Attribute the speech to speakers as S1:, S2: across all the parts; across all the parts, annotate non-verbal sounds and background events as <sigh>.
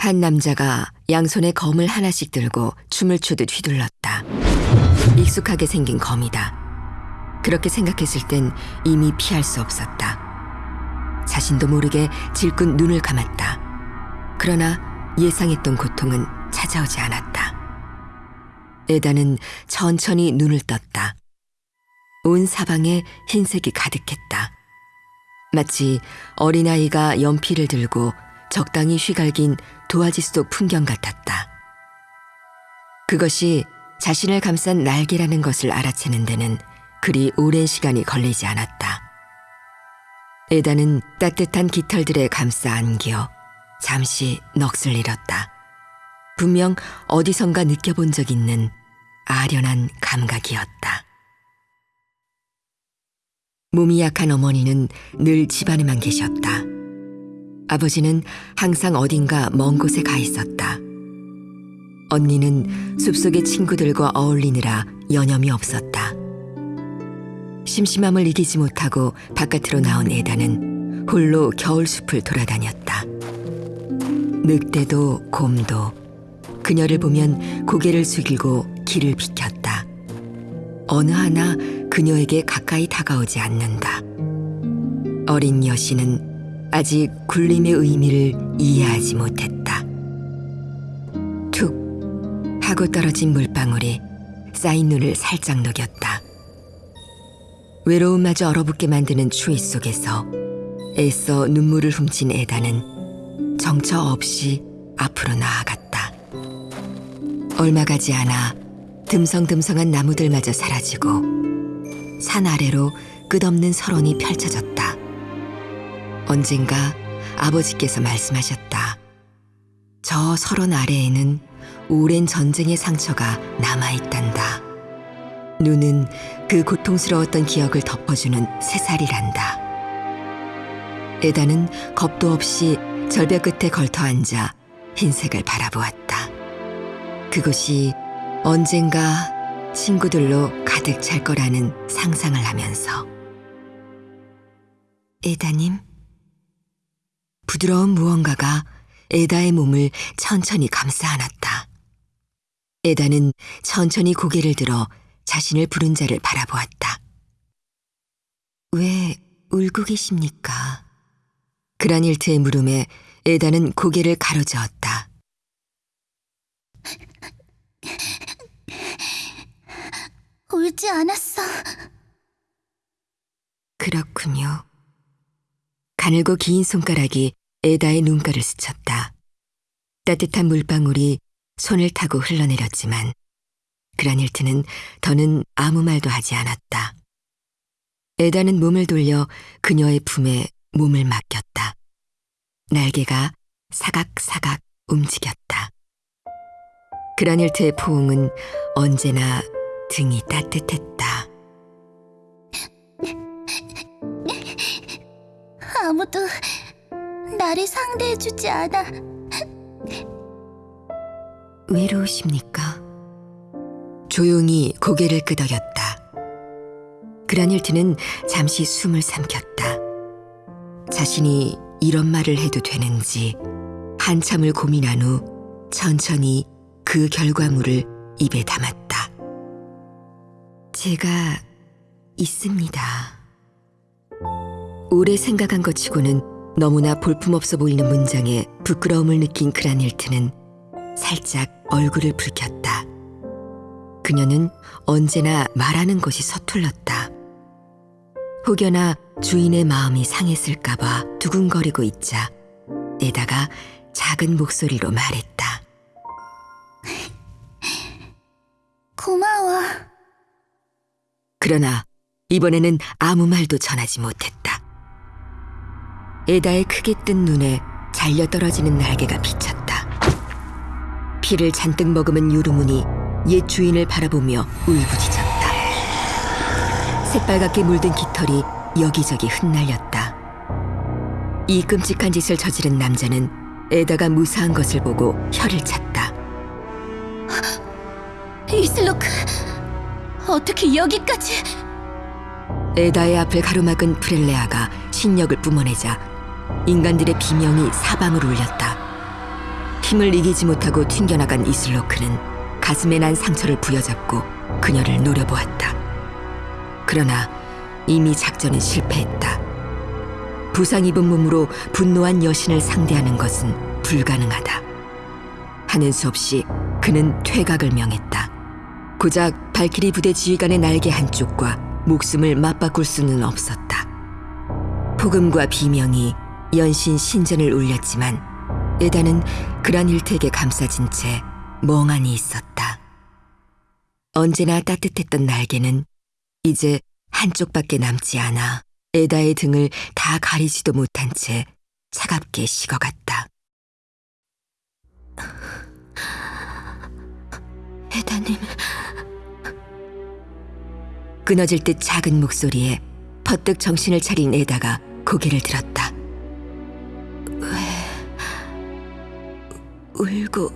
S1: 한 남자가 양손에 검을 하나씩 들고 춤을 추듯 휘둘렀다. 익숙하게 생긴 검이다. 그렇게 생각했을 땐 이미 피할 수 없었다. 자신도 모르게 질끈 눈을 감았다. 그러나 예상했던 고통은 찾아오지 않았다. 에다는 천천히 눈을 떴다. 온 사방에 흰색이 가득했다. 마치 어린아이가 연필을 들고 적당히 휘갈긴 도화지 속 풍경 같았다. 그것이 자신을 감싼 날개라는 것을 알아채는 데는 그리 오랜 시간이 걸리지 않았다. 에다는 따뜻한 깃털들에 감싸 안겨 잠시 넋을 잃었다. 분명 어디선가 느껴본 적 있는 아련한 감각이었다. 몸이 약한 어머니는 늘 집안에만 계셨다. 아버지는 항상 어딘가 먼 곳에 가 있었다. 언니는 숲속의 친구들과 어울리느라 여념이 없었다. 심심함을 이기지 못하고 바깥으로 나온 에다는 홀로 겨울 숲을 돌아다녔다. 늑대도 곰도 그녀를 보면 고개를 숙이고 길을 비켰다. 어느 하나 그녀에게 가까이 다가오지 않는다. 어린 여신은 아직 굴림의 의미를 이해하지 못했다. 툭 하고 떨어진 물방울이 쌓인 눈을 살짝 녹였다. 외로움마저 얼어붙게 만드는 추위 속에서 애써 눈물을 훔친 에다는 정처 없이 앞으로 나아갔다. 얼마 가지 않아 듬성듬성한 나무들마저 사라지고 산 아래로 끝없는 설원이 펼쳐졌다. 언젠가 아버지께서 말씀하셨다. 저 설원 아래에는 오랜 전쟁의 상처가 남아있단다. 눈은 그 고통스러웠던 기억을 덮어주는 새살이란다. 에다는 겁도 없이 절벽 끝에 걸터 앉아 흰색을 바라보았다. 그곳이 언젠가 친구들로 가득 찰 거라는 상상을 하면서 에다님 부드러운 무언가가 에다의 몸을 천천히 감싸 안았다. 에다는 천천히 고개를 들어 자신을 부른 자를 바라보았다. 왜 울고 계십니까? 그라닐트의 물음에 에다는 고개를 가로저었다.
S2: 울지 않았어.
S1: 그렇군요. 가늘고 긴 손가락이 에다의 눈가를 스쳤다. 따뜻한 물방울이 손을 타고 흘러내렸지만 그라닐트는 더는 아무 말도 하지 않았다. 에다는 몸을 돌려 그녀의 품에 몸을 맡겼다. 날개가 사각사각 움직였다. 그라닐트의 포옹은 언제나 등이 따뜻했다.
S2: 아무도 나를 상대해주지 않아.
S1: 외로우십니까? 조용히 고개를 끄덕였다. 그라닐트는 잠시 숨을 삼켰다. 자신이 이런 말을 해도 되는지 한참을 고민한 후 천천히 그 결과물을 입에 담았다. 제가 있습니다. 오래 생각한 것 치고는 너무나 볼품없어 보이는 문장에 부끄러움을 느낀 그라닐트는 살짝 얼굴을 붉혔다. 그녀는 언제나 말하는 것이 서툴렀다. 혹여나 주인의 마음이 상했을까봐 두근거리고 있자 에다가 작은 목소리로 말했다.
S2: 고마워.
S1: 그러나 이번에는 아무 말도 전하지 못했다. 에다의 크게 뜬 눈에 잘려 떨어지는 날개가 비쳤다. 피를 잔뜩 머금은 유르문이 옛 주인을 바라보며 울부짖었다. 새빨갛게 물든 깃털이 여기저기 흩날렸다. 이 끔찍한 짓을 저지른 남자는 에다가 무사한 것을 보고 혀를 찼다.
S2: 이슬로크, 어떻게 여기까지?
S1: 에다의 앞을 가로막은 프렐레아가 신력을 뿜어내자 인간들의 비명이 사방을 울렸다. 힘을 이기지 못하고 튕겨나간 이슬로크는 가슴에 난 상처를 부여잡고 그녀를 노려보았다. 그러나 이미 작전은 실패했다. 부상 입은 몸으로 분노한 여신을 상대하는 것은 불가능하다. 하는 수 없이 그는 퇴각을 명했다. 고작 발키리 부대 지휘관의 날개 한쪽과 목숨을 맞바꿀 수는 없었다. 폭음과 비명이 연신 신전을 울렸지만 에다는 그란힐트에게 감싸진 채 멍하니 있었다. 언제나 따뜻했던 날개는 이제 한쪽밖에 남지 않아 에다의 등을 다 가리지도 못한 채 차갑게 식어갔다. <laughs> 에다님. 끊어질 듯 작은 목소리에 퍼뜩 정신을 차린 에다가 고개를 들었다. 울고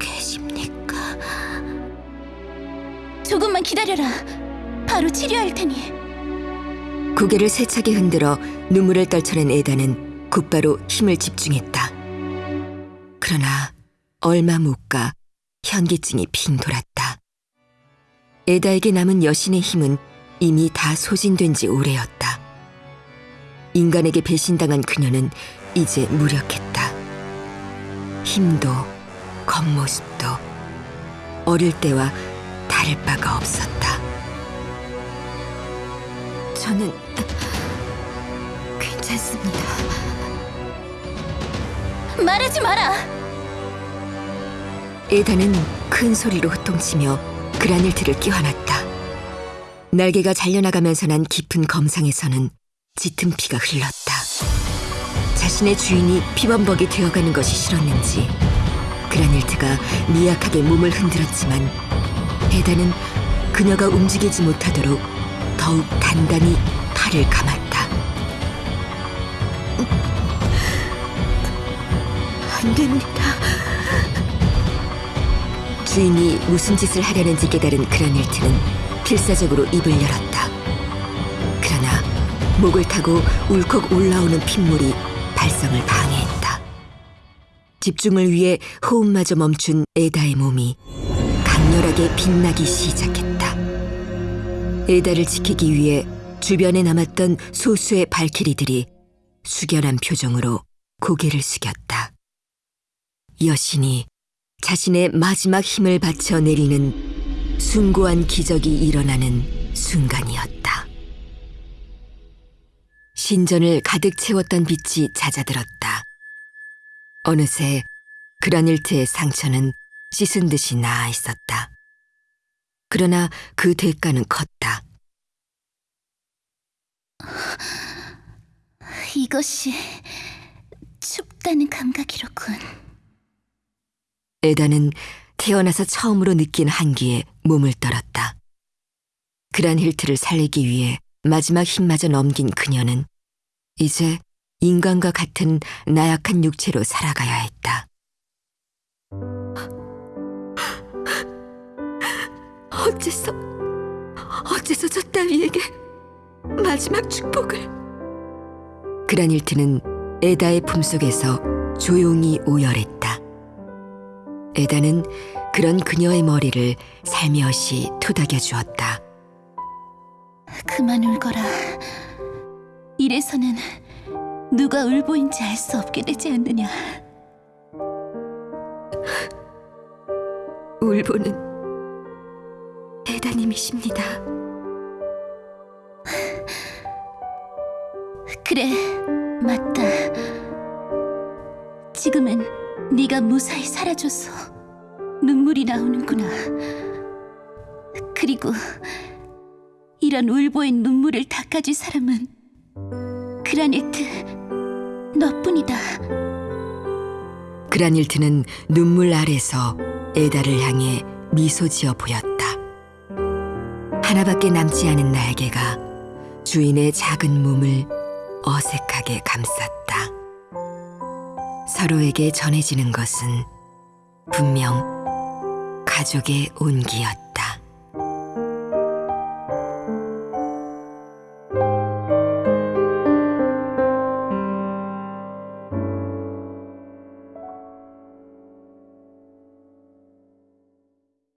S1: 계십니까?
S2: 조금만 기다려라. 바로 치료할 테니.
S1: 고개를 세차게 흔들어 눈물을 떨쳐낸 에다는 곧바로 힘을 집중했다. 그러나 얼마 못 가 현기증이 핑 돌았다. 에다에게 남은 여신의 힘은 이미 다 소진된 지 오래였다. 인간에게 배신당한 그녀는 이제 무력했다. 힘도 겉모습도 어릴 때와 다를 바가 없었다. 저는 괜찮습니다.
S2: 말하지 마라.
S1: 에다는 큰 소리로 호통치며 그라닐트를 끼워놨다. 날개가 잘려나가면서 난 깊은 검상에서는 짙은 피가 흘렀다. 자신의 주인이 피범벅이 되어가는 것이 싫었는지 그라닐트가 미약하게 몸을 흔들었지만 에다는 그녀가 움직이지 못하도록 더욱 단단히 팔을 감았다. 안 됩니다. 주인이 무슨 짓을 하려는지 깨달은 그라닐트는 필사적으로 입을 열었다. 그러나 목을 타고 울컥 올라오는 핏물이 발성을 방해했다. 집중을 위해 호흡마저 멈춘 에다의 몸이 강렬하게 빛나기 시작했다. 에다를 지키기 위해 주변에 남았던 소수의 발키리들이 숙연한 표정으로 고개를 숙였다. 여신이 자신의 마지막 힘을 바쳐 내리는 숭고한 기적이 일어나는 순간이었다. 신전을 가득 채웠던 빛이 잦아들었다. 어느새 그라닐트의 상처는 씻은 듯이 나아 있었다. 그러나 그 대가는 컸다.
S2: 이것이 춥다는 감각이로군.
S1: 에다는 태어나서 처음으로 느낀 한기에 몸을 떨었다. 그란 힐트를 살리기 위해 마지막 힘마저 넘긴 그녀는 이제 인간과 같은 나약한 육체로 살아가야 했다. 어째서, 어째서 저 따위에게 마지막 축복을. 그란힐트는 에다의 품속에서 조용히 오열했다. 에다는 그런 그녀의 머리를 살며시 토닥여 주었다.
S2: 그만 울거라. 이래서는 누가 울보인지 알 수 없게 되지 않느냐.
S1: 울보는 에다님이십니다.
S2: 그래, 맞다. 지금은 네가 무사히 사라져서 눈물이 나오는구나. 그리고 이런 울보의 눈물을 닦아줄 사람은 그라니트 너뿐이다.
S1: 그라닐트는 눈물 아래서 에다를 향해 미소 지어 보였다. 하나밖에 남지 않은 날개가 주인의 작은 몸을 어색하게 감쌌다. 서로에게 전해지는 것은 분명 가족의 온기였다.